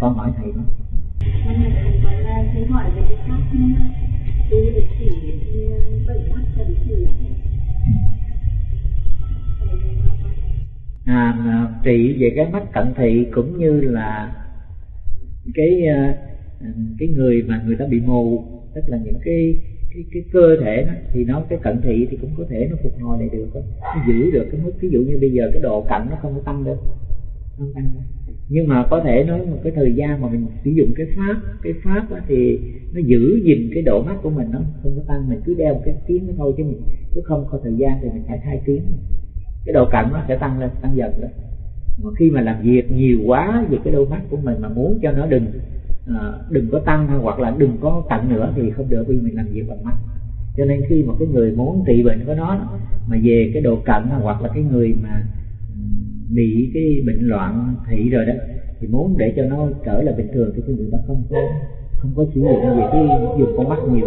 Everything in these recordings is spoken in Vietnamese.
con hỏi thầy đó thầy hỏi về cái tu địa chỉ bảy mắt cần chỉ à, trị về cái mắt cận thị cũng như là cái à, cái người mà người ta bị mù tức là những cái cái cái cơ thể đó thì nó cái cận thị thì cũng có thể nó phục hồi lại được nó giữ được cái mức ví dụ như bây giờ cái độ cận nó không có tăng được. không tăng được nhưng mà có thể nói một cái thời gian mà mình sử dụng cái pháp cái pháp đó thì nó giữ gìn cái độ mắt của mình nó không có tăng, mình cứ đeo một cái tiếng nó thôi chứ mình cứ không có thời gian thì mình phải thay tiếng. Cái độ cận nó sẽ tăng lên, tăng dần lên mà khi mà làm việc nhiều quá về cái đôi mắt của mình mà muốn cho nó đừng à, đừng có tăng hoặc là đừng có cận nữa thì không được, vì mình làm việc bằng mắt. Cho nên khi mà cái người muốn trị bệnh của nó mà về cái độ cận hoặc là cái người mà bị cái bệnh loạn thị rồi đó, thì muốn để cho nó trở lại bình thường thì cái người ta không có không có sử dụng về cái dùng con mắt nhiều.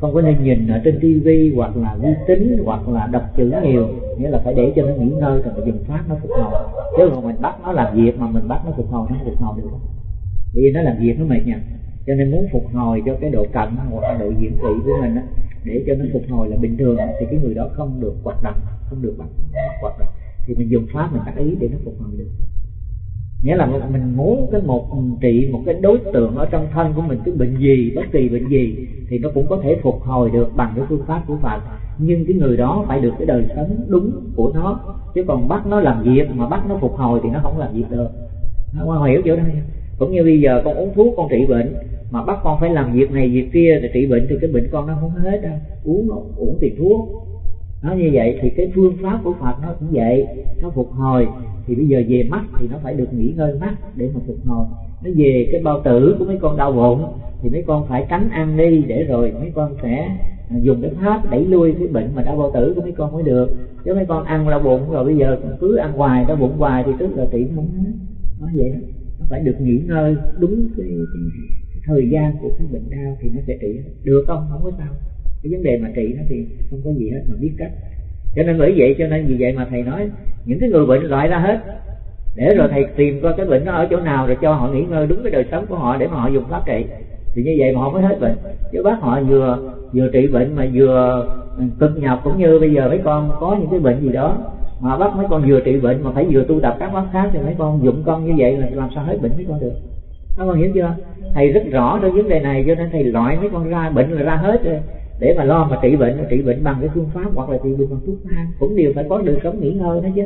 Không có nên nhìn ở trên tivi hoặc là vi tính hoặc là đọc chữ nhiều, nghĩa là phải để cho nó nghỉ ngơi rồi dùng phát nó phục hồi. Chứ mà mình bắt nó làm việc mà mình bắt nó phục hồi, nó không phục hồi được. Vì nó làm việc nó mệt nha. Cho nên muốn phục hồi cho cái độ cận hoặc là độ diễn thị của mình á, để cho nó phục hồi là bình thường, thì cái người đó không được hoạt động, không được bắt hoạt động thì mình dùng pháp mình tác ý để nó phục hồi được. Nghĩa là mình muốn cái một trị một cái đối tượng ở trong thân của mình, cái bệnh gì, bất kỳ bệnh gì, thì nó cũng có thể phục hồi được bằng cái phương pháp của Phật. Nhưng cái người đó phải được cái đời sống đúng của nó. Chứ còn bắt nó làm việc mà bắt nó phục hồi thì nó không làm việc được. Không hiểu chỗ đây cũng như bây giờ con uống thuốc con trị bệnh, mà bắt con phải làm việc này việc kia để trị bệnh thì cái bệnh con nó không hết đâu. Uống uống tiền thuốc nó như vậy thì cái phương pháp của Phật nó cũng vậy. Nó phục hồi thì bây giờ về mắt thì nó phải được nghỉ ngơi mắt để mà phục hồi. Nó về cái bao tử của mấy con đau bụng thì mấy con phải tránh ăn đi để rồi mấy con sẽ dùng cái pháp đẩy lui cái bệnh mà đau bao tử của mấy con mới được. Chứ mấy con ăn đau bụng rồi bây giờ cứ ăn hoài đau bụng hoài thì tức là trị không hết nó vậy đó. Nó phải được nghỉ ngơi đúng cái, cái, cái thời gian của cái bệnh đau thì nó sẽ trị. Được không? Không có sao cái vấn đề mà trị nó thì không có gì hết mà biết cách. Cho nên bởi vậy, cho nên vì vậy mà thầy nói, những cái người bệnh loại ra hết. Để rồi thầy tìm coi cái bệnh nó ở chỗ nào rồi cho họ nghỉ ngơi đúng cái đời sống của họ để mà họ dùng pháp trị. Thì như vậy mà họ mới hết bệnh. Chứ bác họ vừa vừa trị bệnh mà vừa ừ, cực nhọc cũng như bây giờ mấy con có những cái bệnh gì đó, mà bác mấy con vừa trị bệnh mà phải vừa tu tập các pháp khác thì mấy con dụng con như vậy là làm sao hết bệnh mấy con được. Các con hiểu chưa? Thầy rất rõ trong vấn đề này, cho nên thầy loại mấy con ra bệnh là ra hết rồi để mà lo mà trị bệnh trị bệnh bằng cái phương pháp hoặc là trị bệnh bằng thuốc thang cũng đều phải có được sống nghỉ ngơi đó chứ.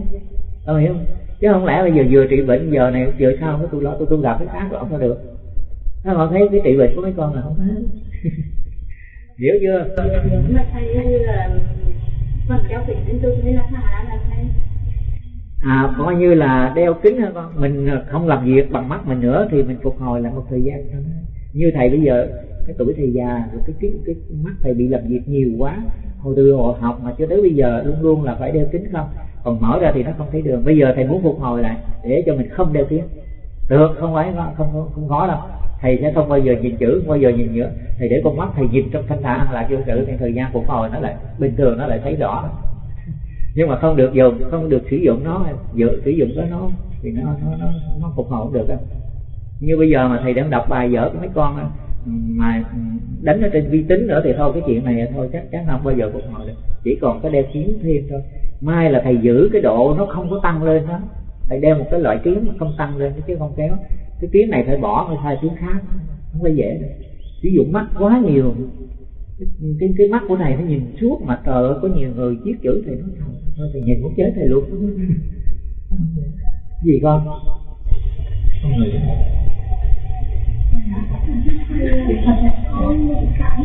Con hiểu không? Chứ không lẽ bây giờ vừa trị bệnh, giờ này, giờ sau cái tôi lo tôi tu gặp cái khác rồi không được. Nó họ thấy cái trị bệnh của mấy con là không hết. Hiểu chưa? Mà thầy là kéo kính tôi thấy là thả là thầy à coi như là đeo kính hả con? Mình không làm việc bằng mắt mình nữa thì mình phục hồi lại một thời gian thôi. Như thầy bây giờ cái tuổi thầy già rồi cái, cái cái mắt thầy bị làm việc nhiều quá. Hồi từ hồi học mà cho tới bây giờ luôn luôn là phải đeo kính không? Còn mở ra thì nó không thấy đường. Bây giờ thầy muốn phục hồi lại để cho mình không đeo kính. Được không phải không không, không khó đâu. Thầy sẽ không bao giờ nhìn chữ không bao giờ nhìn nữa thầy để con mắt thầy nhìn trong thanh thản là vô sự thì thời gian phục hồi nó lại bình thường nó lại thấy rõ. Nhưng mà không được dùng không được sử dụng nó dự sử dụng cái nó thì nó nó nó, nó phục hồi không được đâu. Như bây giờ mà thầy đang đọc bài vở của mấy con mà đánh ở trên vi tính nữa thì thôi cái chuyện này thôi chắc chắn không bao giờ phục hồi được. Chỉ còn có đeo kiếm thêm thôi. Mai là thầy giữ cái độ nó không có tăng lên đó. Thầy đeo một cái loại kiếm mà không tăng lên chứ không kéo. Cái kiếm này phải bỏ phải thay kiếm khác. Không phải dễ đâu. Sử dụng mắt quá nhiều. Cái, cái mắt của này nó nhìn suốt mà trời ơi có nhiều người viết chữ thì nó thôi thì nhìn muốn chết thầy luôn. Gì con? Không người con bị cạn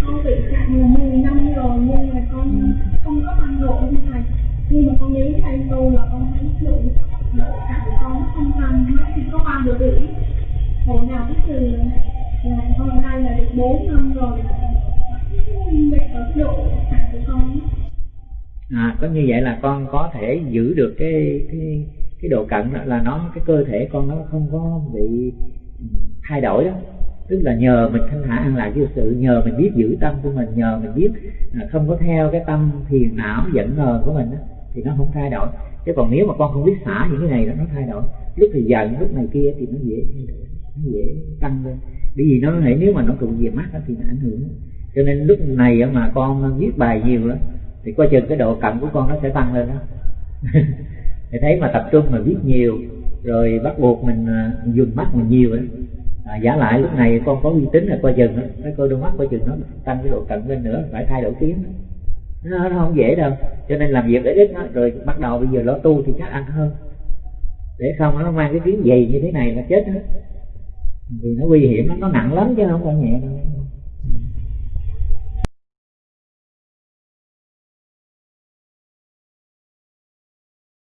con bị cạn là 10 năm rồi nhưng mà con không có tăng độ như thầy nhưng mà con nghĩ thầy tu là con thấy độ độ con không tăng nó chỉ có ba độ rưỡi hồi nào cái từ là con nay là được 4 năm rồi. Bị ở độ cạn của con à có như vậy là con có thể giữ được cái cái cái độ cận là nó cái cơ thể con nó không có bị thay đổi đó tức là nhờ mình thanh thản an lạc vô sự nhờ mình biết giữ tâm của mình nhờ mình biết à, không có theo cái tâm phiền não giận hờn của mình đó, thì nó không thay đổi. Chứ còn nếu mà con không biết xả những cái này đó nó thay đổi. Lúc thì giận lúc này kia thì nó dễ nó dễ tăng lên. Bởi vì nó thể nếu mà nó tụ về mắt thì nó ảnh hưởng. Cho nên lúc này mà con viết bài nhiều đó thì coi chừng cái độ cận của con nó sẽ tăng lên đó thì thấy mà tập trung mà viết nhiều rồi bắt buộc mình à, dùng mắt mình nhiều đó à, giả lại lúc này con có uy tín là coi chừng nó cái coi đôi mắt coi chừng nó tăng cái độ cận lên nữa phải thay đổi tiếng. Nó, nó không dễ đâu cho nên làm việc để ít nó rồi bắt đầu bây giờ lo tu thì chắc ăn hơn. Để không nó mang cái tiếng dày như thế này là chết hết. Vì nó nguy hiểm nó, nó nặng lắm chứ không phải nhẹ đâu.